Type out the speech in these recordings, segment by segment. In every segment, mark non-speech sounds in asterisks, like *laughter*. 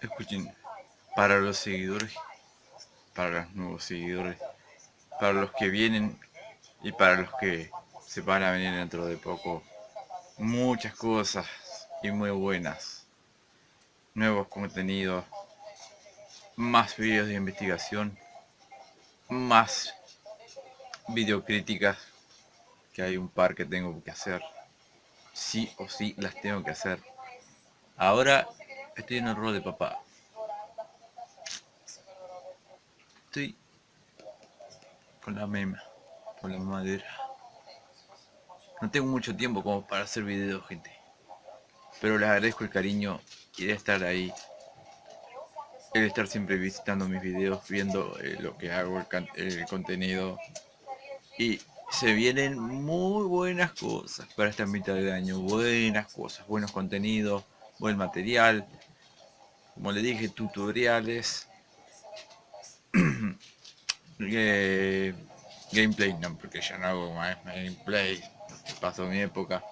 Escuchen, para los seguidores, para los nuevos seguidores, para los que vienen y para los que se van a venir dentro de poco, muchas cosas y muy buenas. Nuevos contenidos, más vídeos de investigación, más videocríticas, que hay un par que tengo que hacer. Sí o sí las tengo que hacer. Ahora estoy en el rol de papá. Estoy con la mema, con la madera. No tengo mucho tiempo como para hacer videos, gente. Pero les agradezco el cariño y de estar ahí. El estar siempre visitando mis videos, viendo eh, lo que hago, el, contenido. Y se vienen muy buenas cosas para esta mitad de año. Buenas cosas, buenos contenidos, buen material. Como le dije, tutoriales. *clears throat* Eh, gameplay, no, porque ya no hago más gameplay. Pasó mi época.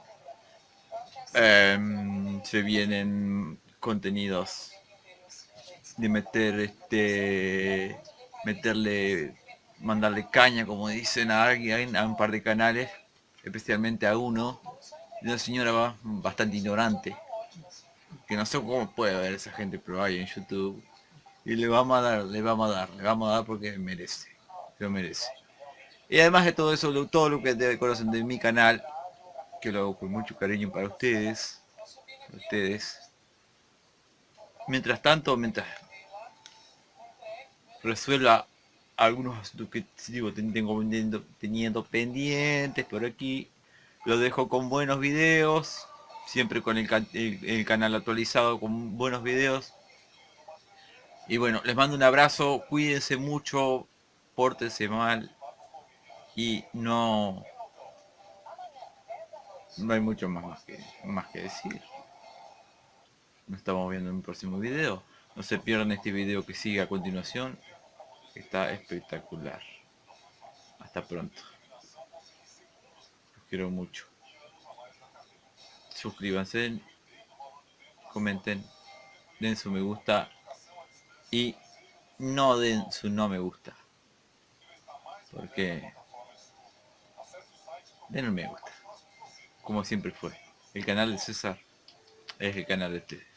Em, se vienen contenidos de meter este meterle mandarle caña como dicen a alguien a un par de canales especialmente a uno de una señora bastante ignorante que no sé cómo puede ver esa gente pero hay en youtube. Y le vamos a dar le vamos a dar le vamos a dar porque merece lo merece. Y además de todo eso todo lo que conocen de mi canal que lo hago con mucho cariño para ustedes, ustedes. Mientras tanto, mientras resuelva algunos asuntos que digo, tengo teniendo, pendientes por aquí, lo dejo con buenos videos, siempre con el, canal actualizado con buenos videos. Y bueno, les mando un abrazo, cuídense mucho, pórtense mal y no no hay mucho más que, más que decir. Nos estamos viendo en un próximo video. No se pierdan este video que sigue a continuación. Está espectacular. Hasta pronto. Los quiero mucho. Suscríbanse. Comenten. Den su me gusta. Y no den su no me gusta. Porque... Den un me gusta como siempre fue. El canal de César es el canal de ustedes.